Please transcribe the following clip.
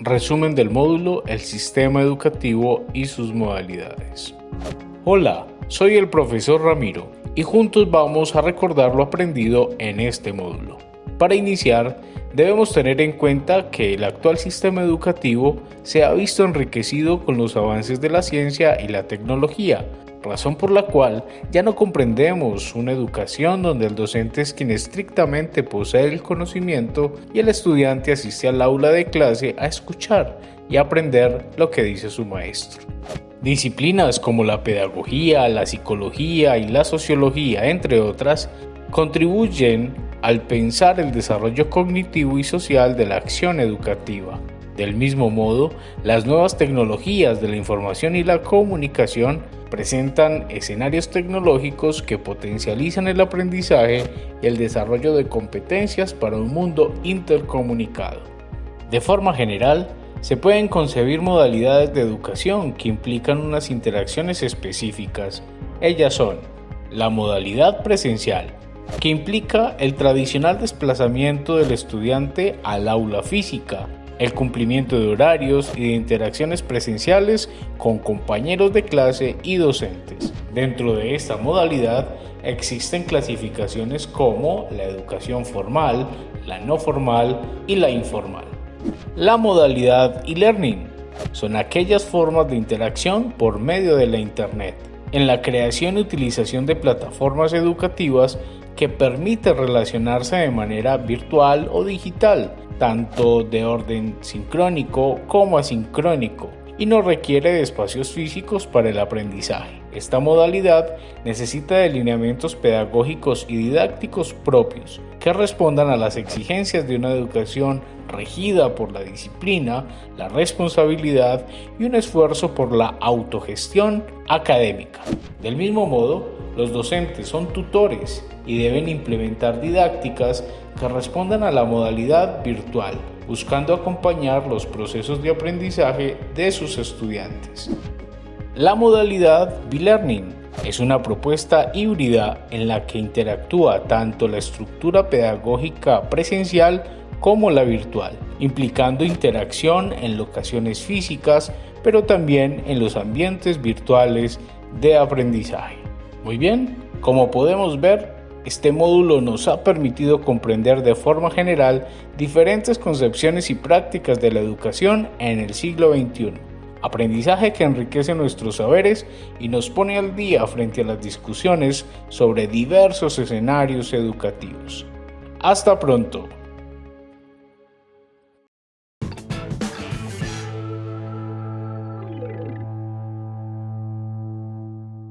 resumen del módulo El sistema educativo y sus modalidades. Hola, soy el profesor Ramiro y juntos vamos a recordar lo aprendido en este módulo. Para iniciar, debemos tener en cuenta que el actual sistema educativo se ha visto enriquecido con los avances de la ciencia y la tecnología, razón por la cual ya no comprendemos una educación donde el docente es quien estrictamente posee el conocimiento y el estudiante asiste al aula de clase a escuchar y aprender lo que dice su maestro. Disciplinas como la pedagogía, la psicología y la sociología, entre otras, contribuyen al pensar el desarrollo cognitivo y social de la acción educativa. Del mismo modo, las nuevas tecnologías de la información y la comunicación presentan escenarios tecnológicos que potencializan el aprendizaje y el desarrollo de competencias para un mundo intercomunicado. De forma general, se pueden concebir modalidades de educación que implican unas interacciones específicas. Ellas son la modalidad presencial, que implica el tradicional desplazamiento del estudiante al aula física, el cumplimiento de horarios y de interacciones presenciales con compañeros de clase y docentes. Dentro de esta modalidad existen clasificaciones como la educación formal, la no formal y la informal. La modalidad e-learning son aquellas formas de interacción por medio de la Internet, en la creación y utilización de plataformas educativas que permiten relacionarse de manera virtual o digital, tanto de orden sincrónico como asincrónico, y no requiere de espacios físicos para el aprendizaje. Esta modalidad necesita de lineamientos pedagógicos y didácticos propios que respondan a las exigencias de una educación regida por la disciplina, la responsabilidad y un esfuerzo por la autogestión académica. Del mismo modo, los docentes son tutores y deben implementar didácticas que respondan a la modalidad virtual, buscando acompañar los procesos de aprendizaje de sus estudiantes. La modalidad B-Learning es una propuesta híbrida en la que interactúa tanto la estructura pedagógica presencial como la virtual, implicando interacción en locaciones físicas, pero también en los ambientes virtuales de aprendizaje. Muy bien, como podemos ver, este módulo nos ha permitido comprender de forma general diferentes concepciones y prácticas de la educación en el siglo XXI aprendizaje que enriquece nuestros saberes y nos pone al día frente a las discusiones sobre diversos escenarios educativos. Hasta pronto.